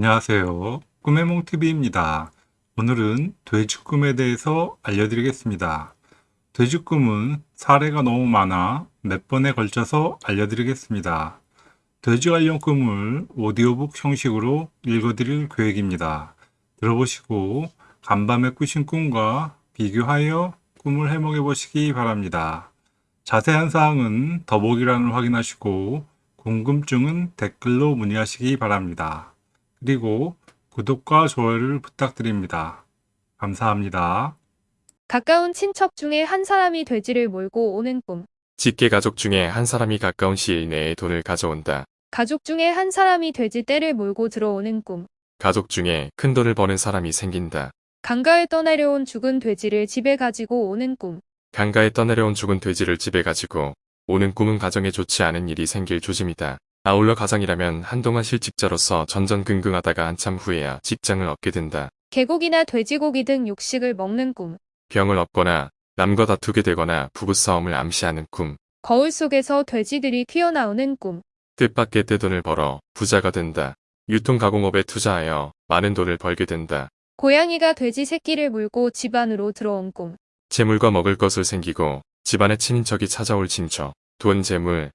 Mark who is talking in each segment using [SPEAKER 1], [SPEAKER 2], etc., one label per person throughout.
[SPEAKER 1] 안녕하세요. 꿈의 몽TV입니다. 오늘은 돼지꿈에 대해서 알려드리겠습니다. 돼지꿈은 사례가 너무 많아 몇 번에 걸쳐서 알려드리겠습니다. 돼지 관련 꿈을 오디오북 형식으로 읽어드릴 계획입니다. 들어보시고 간밤에 꾸신 꿈과 비교하여 꿈을 해몽해 보시기 바랍니다. 자세한 사항은 더보기란을 확인하시고 궁금증은 댓글로 문의하시기 바랍니다. 그리고 구독과 좋아요를 부탁드립니다. 감사합니다.
[SPEAKER 2] 가까운 친척 중에 한 사람이 돼지를 몰고 오는 꿈.
[SPEAKER 3] 직계 가족 중에 한 사람이 가까운 시일 내에 돈을 가져온다.
[SPEAKER 2] 가족 중에 한 사람이 돼지 떼를 몰고 들어오는 꿈.
[SPEAKER 3] 가족 중에 큰 돈을 버는 사람이 생긴다.
[SPEAKER 2] 강가에 떠내려온 죽은 돼지를 집에 가지고 오는 꿈.
[SPEAKER 3] 강가에 떠내려온 죽은 돼지를 집에 가지고 오는 꿈은 가정에 좋지 않은 일이 생길 조짐이다. 아울러 가장이라면 한동안 실직자로서 전전긍긍하다가 한참 후에야 직장을 얻게 된다.
[SPEAKER 2] 개고기나 돼지고기 등 육식을 먹는 꿈.
[SPEAKER 3] 병을 얻거나 남과 다투게 되거나 부부싸움을 암시하는 꿈.
[SPEAKER 2] 거울 속에서 돼지들이 튀어나오는 꿈.
[SPEAKER 3] 뜻밖의 떼돈을 벌어 부자가 된다. 유통 가공업에 투자하여 많은 돈을 벌게 된다.
[SPEAKER 2] 고양이가 돼지 새끼를 물고 집 안으로 들어온 꿈.
[SPEAKER 3] 재물과 먹을 것을 생기고 집안의 친인척이 찾아올 징조, 돈 재물,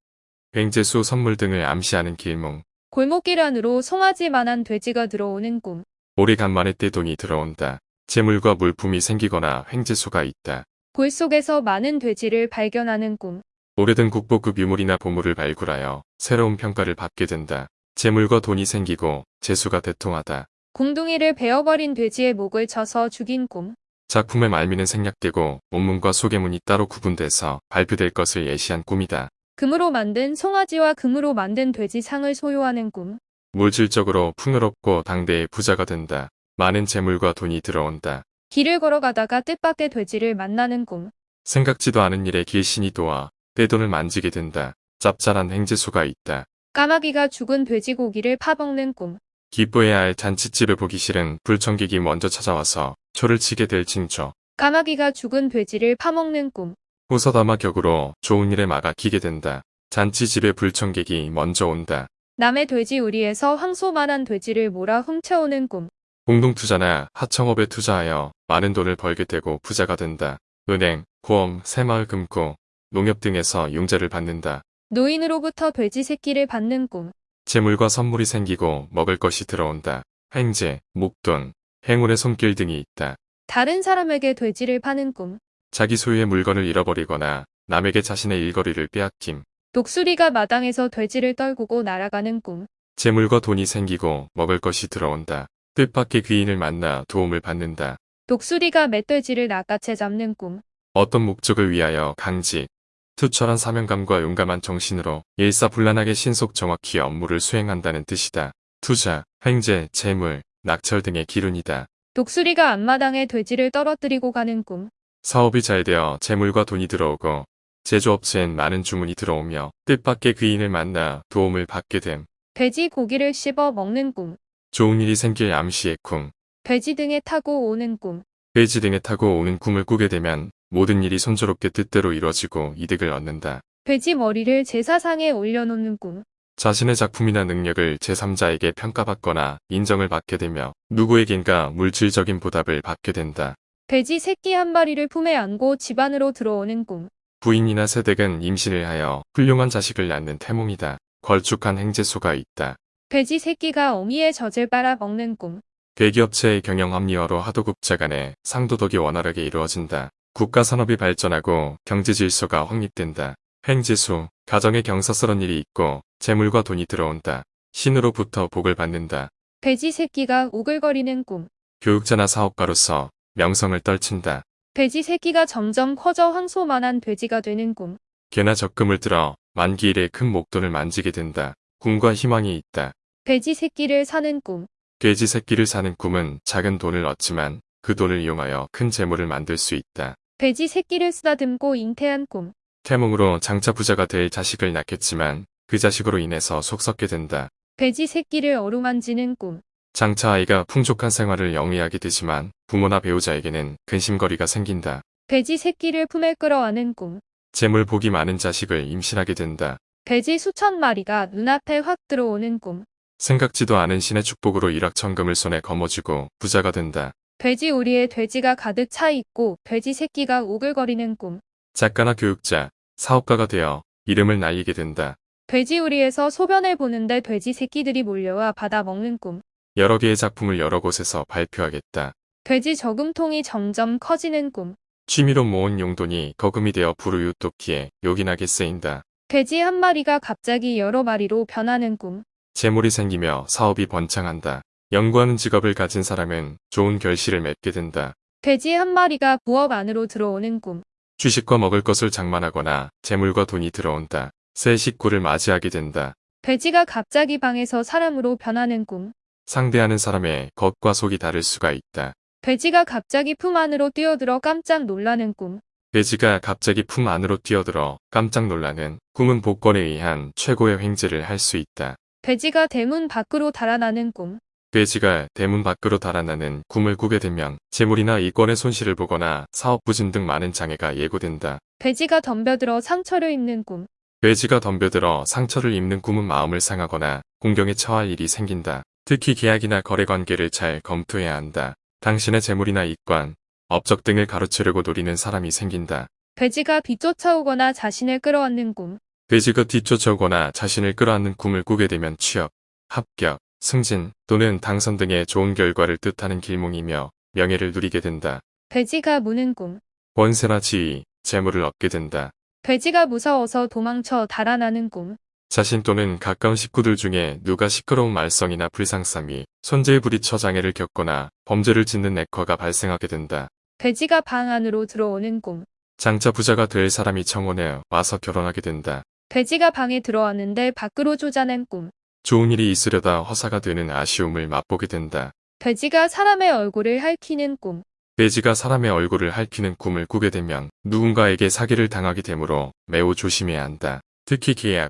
[SPEAKER 3] 횡재수 선물 등을 암시하는 길몽.
[SPEAKER 2] 골목길 안으로 송아지만한 돼지가 들어오는 꿈.
[SPEAKER 3] 오래간만에 떼돈이 들어온다. 재물과 물품이 생기거나 횡재수가 있다.
[SPEAKER 2] 골 속에서 많은 돼지를 발견하는 꿈.
[SPEAKER 3] 오래된 국보급 유물이나 보물을 발굴하여 새로운 평가를 받게 된다. 재물과 돈이 생기고 재수가 대통하다.
[SPEAKER 2] 궁둥이를 베어버린 돼지의 목을 쳐서 죽인 꿈.
[SPEAKER 3] 작품의 말미는 생략되고 원문과 소개문이 따로 구분돼서 발표될 것을 예시한 꿈이다.
[SPEAKER 2] 금으로 만든 송아지와 금으로 만든 돼지 상을 소유하는 꿈.
[SPEAKER 3] 물질적으로 풍요롭고 당대의 부자가 된다. 많은 재물과 돈이 들어온다.
[SPEAKER 2] 길을 걸어가다가 뜻밖의 돼지를 만나는 꿈.
[SPEAKER 3] 생각지도 않은 일에 길신이 도와 떼돈을 만지게 된다. 짭짤한 행재수가 있다.
[SPEAKER 2] 까마귀가 죽은 돼지고기를 파먹는 꿈.
[SPEAKER 3] 기뻐해야 할 잔치집을 보기 싫은 불청객이 먼저 찾아와서 초를 치게 될 징조.
[SPEAKER 2] 까마귀가 죽은 돼지를 파먹는 꿈.
[SPEAKER 3] 호서다마 격으로 좋은 일에 막아기게 된다. 잔치 집에 불청객이 먼저 온다.
[SPEAKER 2] 남의 돼지 우리에서 황소만한 돼지를 몰아 훔쳐오는 꿈.
[SPEAKER 3] 공동투자나 하청업에 투자하여 많은 돈을 벌게 되고 부자가 된다. 은행, 보험, 새마을 금고, 농협 등에서 융자를 받는다.
[SPEAKER 2] 노인으로부터 돼지 새끼를 받는 꿈.
[SPEAKER 3] 재물과 선물이 생기고 먹을 것이 들어온다. 횡재, 목돈, 행운의 손길 등이 있다.
[SPEAKER 2] 다른 사람에게 돼지를 파는 꿈.
[SPEAKER 3] 자기 소유의 물건을 잃어버리거나 남에게 자신의 일거리를 빼앗김.
[SPEAKER 2] 독수리가 마당에서 돼지를 떨구고 날아가는 꿈.
[SPEAKER 3] 재물과 돈이 생기고 먹을 것이 들어온다. 뜻밖의 귀인을 만나 도움을 받는다.
[SPEAKER 2] 독수리가 멧돼지를 낚아채 잡는 꿈.
[SPEAKER 3] 어떤 목적을 위하여 강직, 투철한 사명감과 용감한 정신으로 일사불란하게 신속 정확히 업무를 수행한다는 뜻이다. 투자, 횡재, 재물, 낙철 등의 기운이다.
[SPEAKER 2] 독수리가 앞마당에 돼지를 떨어뜨리고 가는 꿈.
[SPEAKER 3] 사업이 잘 되어 재물과 돈이 들어오고 제조업체엔 많은 주문이 들어오며 뜻밖의 귀인을 만나 도움을 받게 됨.
[SPEAKER 2] 돼지 고기를 씹어 먹는 꿈.
[SPEAKER 3] 좋은 일이 생길 암시의 꿈.
[SPEAKER 2] 돼지 등에 타고 오는 꿈.
[SPEAKER 3] 돼지 등에 타고 오는 꿈을 꾸게 되면 모든 일이 손조롭게 뜻대로 이루어지고 이득을 얻는다.
[SPEAKER 2] 돼지 머리를 제사상에 올려놓는 꿈.
[SPEAKER 3] 자신의 작품이나 능력을 제3자에게 평가받거나 인정을 받게 되며 누구에겐가 물질적인 보답을 받게 된다.
[SPEAKER 2] 돼지 새끼 한 마리를 품에 안고 집 안으로 들어오는 꿈.
[SPEAKER 3] 부인이나 세댁은 임신을 하여 훌륭한 자식을 낳는 태몽이다. 걸쭉한 행재수가 있다.
[SPEAKER 2] 돼지 새끼가 어미의 젖을 빨아 먹는 꿈.
[SPEAKER 3] 대기업체의 경영 합리화로 하도급자 간의 상도덕이 원활하게 이루어진다. 국가 산업이 발전하고 경제 질서가 확립된다. 행재수, 가정에 경사스런 일이 있고 재물과 돈이 들어온다. 신으로부터 복을 받는다.
[SPEAKER 2] 돼지 새끼가 우글거리는 꿈.
[SPEAKER 3] 교육자나 사업가로서 명성을 떨친다.
[SPEAKER 2] 돼지 새끼가 점점 커져 황소만한 돼지가 되는 꿈.
[SPEAKER 3] 개나 적금을 들어 만기 일에 큰 목돈을 만지게 된다. 꿈과 희망이 있다.
[SPEAKER 2] 돼지 새끼를 사는 꿈.
[SPEAKER 3] 돼지 새끼를 사는 꿈은 작은 돈을 얻지만 그 돈을 이용하여 큰 재물을 만들 수 있다.
[SPEAKER 2] 돼지 새끼를 쓰다듬고 잉태한 꿈.
[SPEAKER 3] 태몽으로 장차 부자가 될 자식을 낳겠지만 그 자식으로 인해서 속썩게 된다.
[SPEAKER 2] 돼지 새끼를 어루만지는 꿈.
[SPEAKER 3] 장차 아이가 풍족한 생활을 영위하게 되지만 부모나 배우자에게는 근심거리가 생긴다.
[SPEAKER 2] 돼지 새끼를 품에 끌어안은 꿈.
[SPEAKER 3] 재물 복이 많은 자식을 임신하게 된다.
[SPEAKER 2] 돼지 수천 마리가 눈앞에 확 들어오는 꿈.
[SPEAKER 3] 생각지도 않은 신의 축복으로 일확천금을 손에 거머쥐고 부자가 된다.
[SPEAKER 2] 돼지 우리에 돼지가 가득 차 있고 돼지 새끼가 오글거리는 꿈.
[SPEAKER 3] 작가나 교육자, 사업가가 되어 이름을 날리게 된다.
[SPEAKER 2] 돼지 우리에서 소변을 보는데 돼지 새끼들이 몰려와 받아 먹는 꿈.
[SPEAKER 3] 여러 개의 작품을 여러 곳에서 발표하겠다.
[SPEAKER 2] 돼지 저금통이 점점 커지는 꿈.
[SPEAKER 3] 취미로 모은 용돈이 거금이 되어 부르유토끼에 요긴하게 쓰인다.
[SPEAKER 2] 돼지 한 마리가 갑자기 여러 마리로 변하는 꿈.
[SPEAKER 3] 재물이 생기며 사업이 번창한다. 연구하는 직업을 가진 사람은 좋은 결실을 맺게 된다.
[SPEAKER 2] 돼지 한 마리가 부엌 안으로 들어오는 꿈.
[SPEAKER 3] 주식과 먹을 것을 장만하거나 재물과 돈이 들어온다. 새 식구를 맞이하게 된다.
[SPEAKER 2] 돼지가 갑자기 방에서 사람으로 변하는 꿈.
[SPEAKER 3] 상대하는 사람의 겉과 속이 다를 수가 있다.
[SPEAKER 2] 돼지가 갑자기 품 안으로 뛰어들어 깜짝 놀라는 꿈.
[SPEAKER 3] 돼지가 갑자기 품 안으로 뛰어들어 깜짝 놀라는 꿈은 복권에 의한 최고의 횡재를 할 수 있다.
[SPEAKER 2] 돼지가 대문 밖으로 달아나는 꿈.
[SPEAKER 3] 돼지가 대문 밖으로 달아나는 꿈을 꾸게 되면 재물이나 이권의 손실을 보거나 사업 부진 등 많은 장애가 예고된다.
[SPEAKER 2] 돼지가 덤벼들어 상처를 입는 꿈.
[SPEAKER 3] 돼지가 덤벼들어 상처를 입는 꿈은 마음을 상하거나 공경에 처할 일이 생긴다. 특히 계약이나 거래 관계를 잘 검토해야 한다. 당신의 재물이나 이권, 업적 등을 가로채려고 노리는 사람이 생긴다.
[SPEAKER 2] 돼지가 뒤쫓아오거나 자신을 끌어안는 꿈.
[SPEAKER 3] 돼지가 뒤쫓아오거나 자신을 끌어안는 꿈을 꾸게 되면 취업, 합격, 승진 또는 당선 등의 좋은 결과를 뜻하는 길몽이며 명예를 누리게 된다.
[SPEAKER 2] 돼지가 무는 꿈.
[SPEAKER 3] 권세나 지위, 재물을 얻게 된다.
[SPEAKER 2] 돼지가 무서워서 도망쳐 달아나는 꿈.
[SPEAKER 3] 자신 또는 가까운 식구들 중에 누가 시끄러운 말썽이나 불상쌈이 손재에 부딪혀 장애를 겪거나 범죄를 짓는 액화가 발생하게 된다.
[SPEAKER 2] 돼지가 방 안으로 들어오는 꿈.
[SPEAKER 3] 장차 부자가 될 사람이 청혼해 와서 결혼하게 된다.
[SPEAKER 2] 돼지가 방에 들어왔는데 밖으로 쫓아낸 꿈.
[SPEAKER 3] 좋은 일이 있으려다 허사가 되는 아쉬움을 맛보게 된다.
[SPEAKER 2] 돼지가 사람의 얼굴을 핥히는 꿈.
[SPEAKER 3] 돼지가 사람의 얼굴을 핥히는 꿈을 꾸게 되면 누군가에게 사기를 당하게 되므로 매우 조심해야 한다. 특히 계약,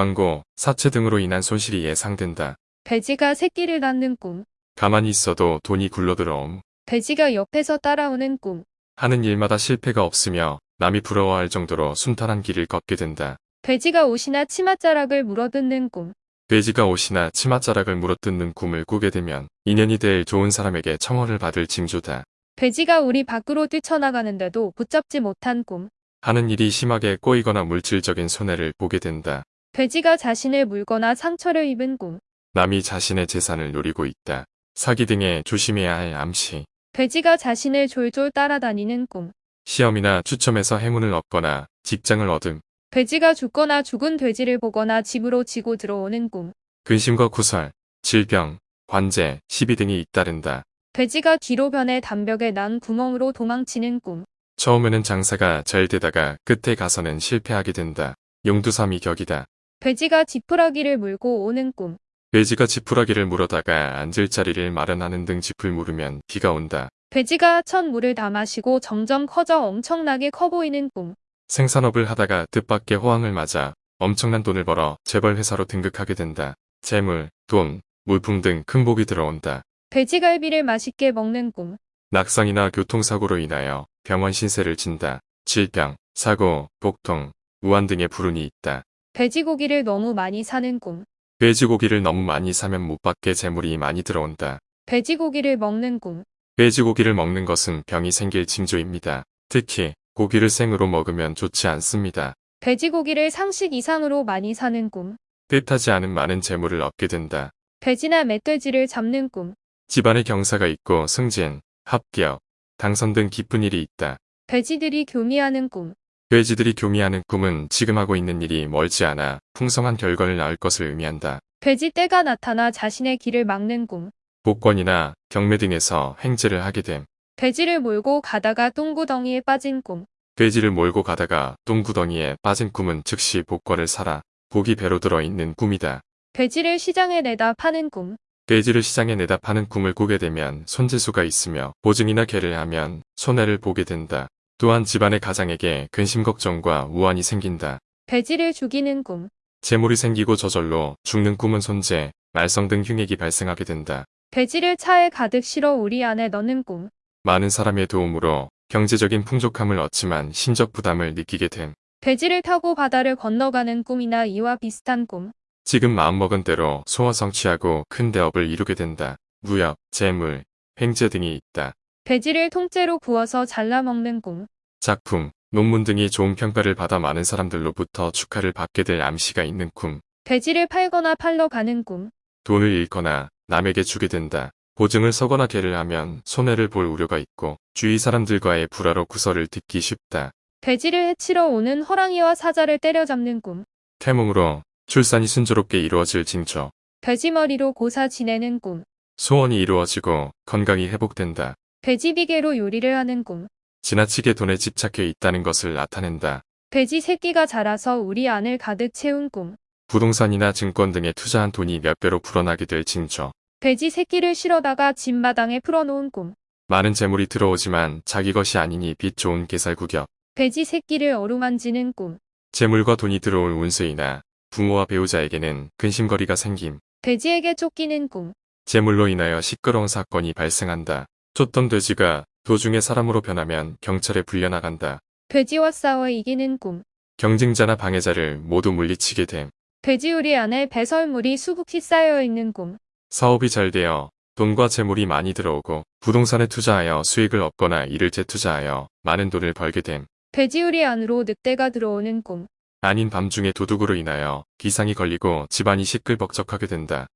[SPEAKER 3] 광고, 사채 등으로 인한 손실이 예상된다.
[SPEAKER 2] 돼지가 새끼를 낳는 꿈.
[SPEAKER 3] 가만히 있어도 돈이 굴러들어옴.
[SPEAKER 2] 돼지가 옆에서 따라오는 꿈.
[SPEAKER 3] 하는 일마다 실패가 없으며 남이 부러워할 정도로 순탄한 길을 걷게 된다.
[SPEAKER 2] 돼지가 옷이나 치맛자락을 물어뜯는 꿈.
[SPEAKER 3] 돼지가 옷이나 치맛자락을 물어뜯는 꿈을 꾸게 되면 인연이 될 좋은 사람에게 청혼을 받을 징조다.
[SPEAKER 2] 돼지가 우리 밖으로 뛰쳐나가는데도 붙잡지 못한 꿈.
[SPEAKER 3] 하는 일이 심하게 꼬이거나 물질적인 손해를 보게 된다.
[SPEAKER 2] 돼지가 자신을 물거나 상처를 입은 꿈.
[SPEAKER 3] 남이 자신의 재산을 노리고 있다. 사기 등에 조심해야 할 암시.
[SPEAKER 2] 돼지가 자신을 졸졸 따라다니는 꿈.
[SPEAKER 3] 시험이나 추첨에서 행운을 얻거나 직장을 얻음.
[SPEAKER 2] 돼지가 죽거나 죽은 돼지를 보거나 집으로 지고 들어오는 꿈.
[SPEAKER 3] 근심과 구설, 질병, 관제, 시비 등이 잇따른다.
[SPEAKER 2] 돼지가 뒤로 변해 담벽에 난 구멍으로 도망치는 꿈.
[SPEAKER 3] 처음에는 장사가 잘 되다가 끝에 가서는 실패하게 된다. 용두삼이 격이다.
[SPEAKER 2] 돼지가 지푸라기를 물고 오는 꿈.
[SPEAKER 3] 돼지가 지푸라기를 물어다가 앉을 자리를 마련하는 등 짚을 물으면 비가 온다.
[SPEAKER 2] 돼지가 첫 물을 다 마시고 점점 커져 엄청나게 커 보이는 꿈.
[SPEAKER 3] 생산업을 하다가 뜻밖의 호황을 맞아 엄청난 돈을 벌어 재벌 회사로 등극하게 된다. 재물, 돈, 물품 등 큰 복이 들어온다.
[SPEAKER 2] 돼지갈비를 맛있게 먹는 꿈.
[SPEAKER 3] 낙상이나 교통사고로 인하여 병원 신세를 진다. 질병, 사고, 복통, 우한 등의 불운이 있다.
[SPEAKER 2] 돼지고기를 너무 많이 사는 꿈.
[SPEAKER 3] 돼지고기를 너무 많이 사면 못 받게 재물이 많이 들어온다.
[SPEAKER 2] 돼지고기를 먹는 꿈.
[SPEAKER 3] 돼지고기를 먹는 것은 병이 생길 징조입니다. 특히 고기를 생으로 먹으면 좋지 않습니다.
[SPEAKER 2] 돼지고기를 상식 이상으로 많이 사는 꿈.
[SPEAKER 3] 뜻하지 않은 많은 재물을 얻게 된다.
[SPEAKER 2] 돼지나 멧돼지를 잡는 꿈.
[SPEAKER 3] 집안에 경사가 있고 승진, 합격, 당선 등 기쁜 일이 있다.
[SPEAKER 2] 돼지들이 교미하는 꿈.
[SPEAKER 3] 돼지들이 교미하는 꿈은 지금 하고 있는 일이 멀지 않아 풍성한 결과를 낳을 것을 의미한다.
[SPEAKER 2] 돼지 떼가 나타나 자신의 길을 막는 꿈.
[SPEAKER 3] 복권이나 경매 등에서 횡재를 하게 됨.
[SPEAKER 2] 돼지를 몰고 가다가 똥구덩이에 빠진 꿈.
[SPEAKER 3] 돼지를 몰고 가다가 똥구덩이에 빠진 꿈은 즉시 복권을 사라. 복이 배로 들어 있는 꿈이다.
[SPEAKER 2] 돼지를 시장에 내다 파는 꿈.
[SPEAKER 3] 돼지를 시장에 내다 파는 꿈을 꾸게 되면 손재수가 있으며 보증이나 개를 하면 손해를 보게 된다. 또한 집안의 가장에게 근심 걱정과 우환이 생긴다.
[SPEAKER 2] 돼지를 죽이는 꿈.
[SPEAKER 3] 재물이 생기고 저절로 죽는 꿈은 손재, 말썽 등 흉액이 발생하게 된다.
[SPEAKER 2] 돼지를 차에 가득 실어 우리 안에 넣는 꿈.
[SPEAKER 3] 많은 사람의 도움으로 경제적인 풍족함을 얻지만 심적 부담을 느끼게 됨.
[SPEAKER 2] 돼지를 타고 바다를 건너가는 꿈이나 이와 비슷한 꿈.
[SPEAKER 3] 지금 마음먹은 대로 소원 성취하고 큰 대업을 이루게 된다. 무역, 재물, 횡재 등이 있다.
[SPEAKER 2] 돼지를 통째로 구워서 잘라 먹는 꿈.
[SPEAKER 3] 작품, 논문 등이 좋은 평가를 받아 많은 사람들로부터 축하를 받게 될 암시가 있는 꿈.
[SPEAKER 2] 돼지를 팔거나 팔러 가는 꿈.
[SPEAKER 3] 돈을 잃거나 남에게 주게 된다. 보증을 서거나 개를 하면 손해를 볼 우려가 있고 주위 사람들과의 불화로 구설을 듣기 쉽다.
[SPEAKER 2] 돼지를 해치러 오는 호랑이와 사자를 때려잡는 꿈.
[SPEAKER 3] 태몽으로 출산이 순조롭게 이루어질 징조.
[SPEAKER 2] 돼지 머리로 고사 지내는 꿈.
[SPEAKER 3] 소원이 이루어지고 건강이 회복된다.
[SPEAKER 2] 돼지 비계로 요리를 하는 꿈.
[SPEAKER 3] 지나치게 돈에 집착해 있다는 것을 나타낸다.
[SPEAKER 2] 돼지 새끼가 자라서 우리 안을 가득 채운 꿈.
[SPEAKER 3] 부동산이나 증권 등에 투자한 돈이 몇 배로 불어나게 될 징조.
[SPEAKER 2] 돼지 새끼를 실어다가 집마당에 풀어놓은 꿈.
[SPEAKER 3] 많은 재물이 들어오지만 자기 것이 아니니 빛 좋은 개살구격.
[SPEAKER 2] 돼지 새끼를 어루만지는 꿈.
[SPEAKER 3] 재물과 돈이 들어올 운세이나 부모와 배우자에게는 근심거리가 생김.
[SPEAKER 2] 돼지에게 쫓기는 꿈.
[SPEAKER 3] 재물로 인하여 시끄러운 사건이 발생한다. 쫓던 돼지가 도중에 사람으로 변하면 경찰에 불려나간다.
[SPEAKER 2] 돼지와 싸워 이기는 꿈.
[SPEAKER 3] 경쟁자나 방해자를 모두 물리치게 됨.
[SPEAKER 2] 돼지우리 안에 배설물이 수북히 쌓여 있는 꿈.
[SPEAKER 3] 사업이 잘 되어 돈과 재물이 많이 들어오고 부동산에 투자하여 수익을 얻거나 이를 재투자하여 많은 돈을 벌게 됨.
[SPEAKER 2] 돼지우리 안으로 늑대가 들어오는 꿈.
[SPEAKER 3] 아닌 밤중에 도둑으로 인하여 기상이 걸리고 집안이 시끌벅적하게 된다.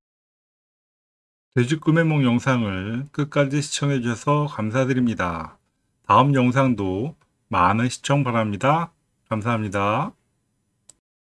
[SPEAKER 1] 돼지 꿈의 몽 영상을 끝까지 시청해 주셔서 감사드립니다. 다음 영상도 많은 시청 바랍니다. 감사합니다.